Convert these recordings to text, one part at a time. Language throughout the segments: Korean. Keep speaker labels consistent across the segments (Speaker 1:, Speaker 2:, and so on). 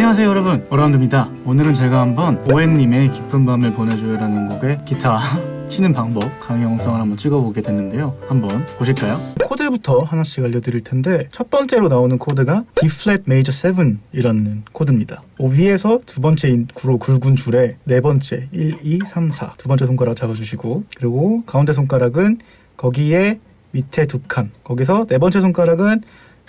Speaker 1: 안녕하세요 여러분. 어라운드입니다. 오늘은 제가 한번 오엔님의 기쁜 밤을 보내줘요라는 곡의 기타 치는 방법 강의 영상을 한번 찍어보게 됐는데요. 한번 보실까요? 코드부터 하나씩 알려드릴 텐데 첫 번째로 나오는 코드가 D flat major 7 이라는 코드입니다. 어, 위에서 두 번째 구로 굵은 줄에 네 번째 1, 2, 3, 4 두 번째 손가락 잡아주시고 그리고 가운데 손가락은 거기에 밑에 두 칸. 거기서 네 번째 손가락은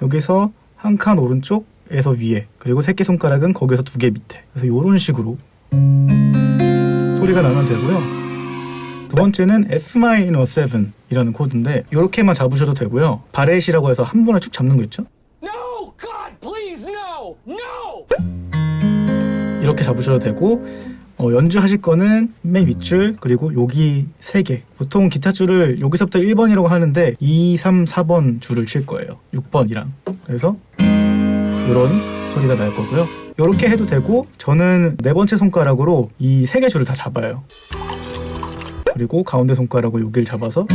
Speaker 1: 여기서 한 칸 오른쪽 에서 위에 그리고 새끼 손가락은 거기서 두 개 밑에 그래서 이런 식으로 소리가 나면 되고요 두 번째는 F-7 이라는 코드인데 이렇게만 잡으셔도 되고요 바렛이라고 해서 한 번에 쭉 잡는 거 있죠?
Speaker 2: No! God, please, no! No!
Speaker 1: 이렇게 잡으셔도 되고 어, 연주하실 거는 맨 윗줄 그리고 여기 세 개 보통 기타 줄을 여기서부터 1번이라고 하는데 2, 3, 4번 줄을 칠 거예요 6번이랑 그래서 이런 소리가 날 거고요. 이렇게 해도 되고 저는 네 번째 손가락으로 이 세 개 줄을 다 잡아요. 그리고 가운데 손가락으로 여기를 잡아서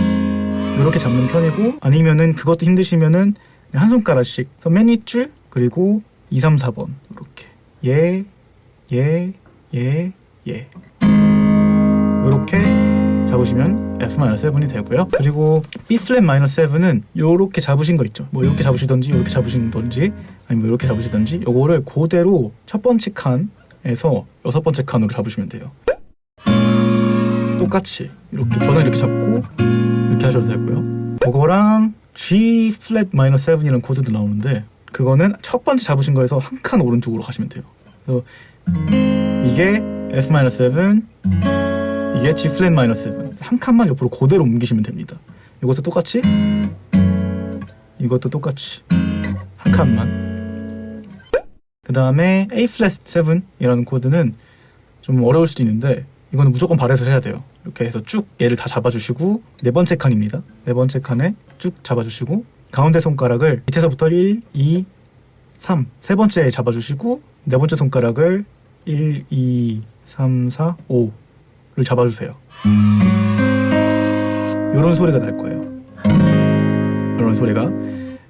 Speaker 1: 이렇게 잡는 편이고 아니면은 그것도 힘드시면은 한 손가락씩 맨 윗줄 그리고 2, 3, 4번. 이렇게. 예, 예, 예, 예. 이렇게 잡으시면 F-7이 되고요. 그리고 B flat minor 7은 이렇게 잡으신 거 있죠. 뭐 이렇게 잡으시던지 이렇게 잡으시던지 아니면 이렇게 잡으시던지 요거를 그대로 첫 번째 칸에서 여섯 번째 칸으로 잡으시면 돼요. 똑같이 이렇게 저는 이렇게 잡고 이렇게 하셔도 되고요. 그거랑 G flat minor 7이라는 코드도 나오는데 그거는 첫 번째 잡으신 거에서 한 칸 오른쪽으로 가시면 돼요. 그래서 이게 F 마 7 이게 G flat minor 7 한 칸만 옆으로 그대로 옮기시면 됩니다. 이것도 똑같이? 이것도 똑같이. 한 칸만. 그 다음에 A flat 7이라는 코드는 좀 어려울 수도 있는데 이거는 무조건 발렛을 해야 돼요. 이렇게 해서 쭉 얘를 다 잡아주시고 네 번째 칸입니다. 네 번째 칸에 쭉 잡아주시고 가운데 손가락을 밑에서부터 1, 2, 3, 세 번째에 잡아주시고 네 번째 손가락을 1, 2, 3, 4, 5 를 잡아주세요. 이런 소리가 날 거예요. 이런 소리가.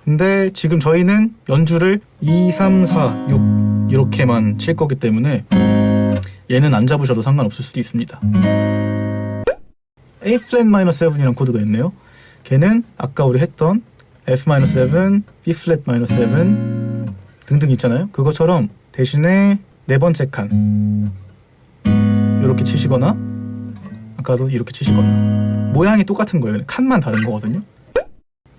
Speaker 1: 근데 지금 저희는 연주를 2, 3, 4, 6 이렇게만 칠 거기 때문에 얘는 안 잡으셔도 상관없을 수도 있습니다. A 플랫 마이너 7이라는 코드가 있네요. 걔는 아까 우리 했던 F 마이너 7, B 플랫 마이너 7 등등 있잖아요. 그것처럼 대신에 네 번째 칸 이렇게 치시거나 아까도 이렇게 치시거나 모양이 똑같은 거예요. 칸만 다른 거거든요.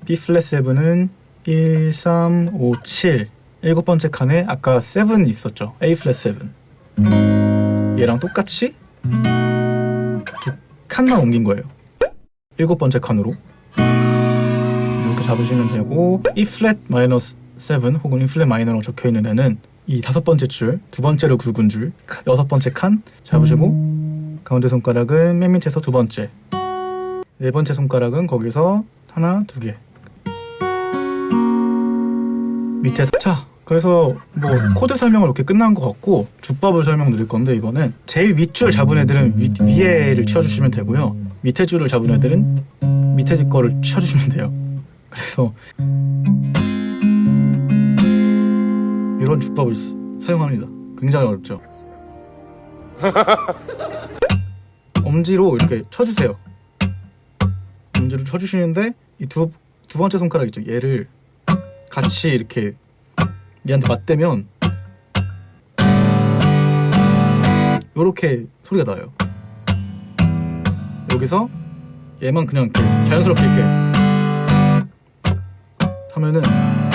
Speaker 1: B 플랫 7은 1, 3, 5, 7 일곱 번째 칸에 아까 7 있었죠. A 플랫 7 얘랑 똑같이 두 칸만 옮긴 거예요. 일곱 번째 칸으로. 이렇게 잡으시면 되고 E 플랫 마이너 7 혹은 E 플랫 마이너로 적혀 있는 애는 이 다섯 번째 줄, 두 번째로 굵은 줄, 여섯 번째 칸 잡으시고 가운데 손가락은 맨 밑에서 두 번째. 네 번째 손가락은 거기서 하나, 두 개. 밑에서 자 그래서 뭐 코드 설명을 이렇게 끝난 것 같고 주법을 설명드릴 건데 이번엔 제일 윗줄 잡은 애들은 위, 위에를 치워주시면 되고요. 밑에 줄을 잡은 애들은 밑에 거를 치워주시면 돼요. 그래서 이런 주법을 쓰- 사용합니다. 굉장히 어렵죠 엄지로 이렇게 쳐주세요. 엄지로 쳐주시는데 이 두 두 번째 손가락 있죠. 얘를 같이 이렇게 얘한테 맞대면 요렇게 소리가 나요. 여기서 얘만 그냥 이렇게 자연스럽게 이렇게 하면은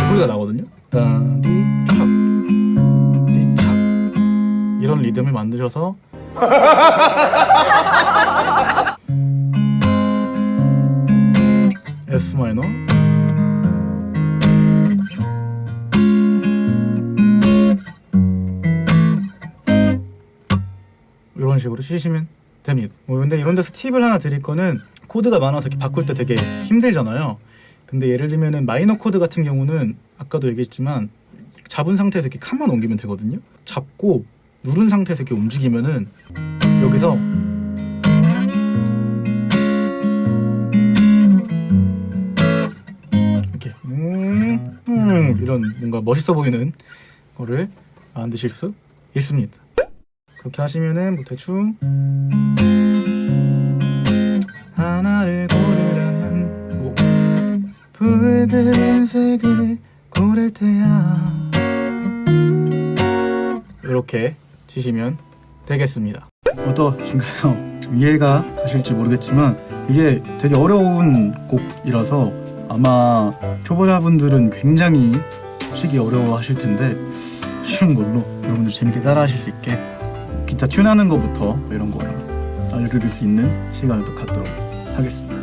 Speaker 1: 소리가 나거든요. 따디착 디착 이런 리듬을 만드셔서 F 마이너 이런 식으로 치시면 됩니다. 뭐 근데 이런 데서 팁을 하나 드릴 거는 코드가 많아서 이렇게 바꿀 때 되게 힘들잖아요. 근데 예를 들면은 마이너 코드 같은 경우는 아까도 얘기했지만 잡은 상태에서 이렇게 칸만 옮기면 되거든요. 잡고 누른 상태에서 이렇게 움직이면은 여기서 이렇게 음, 음 이런 뭔가 멋있어 보이는 거를 만드실 수 있습니다. 그렇게 하시면은 뭐 대충 하나를 고르라면 뭐 붉은색을 고를 때야 이렇게 치시면 되겠습니다. 어떠신가요? 좀 이해가 가실지 모르겠지만 이게 되게 어려운 곡이라서 아마 초보자분들은 굉장히 치기 어려워하실 텐데 쉬운 걸로 여러분들 재밌게 따라하실 수 있게 기타 튠하는 것부터 이런 거를 알려드릴 수 있는 시간을 또 갖도록 하겠습니다.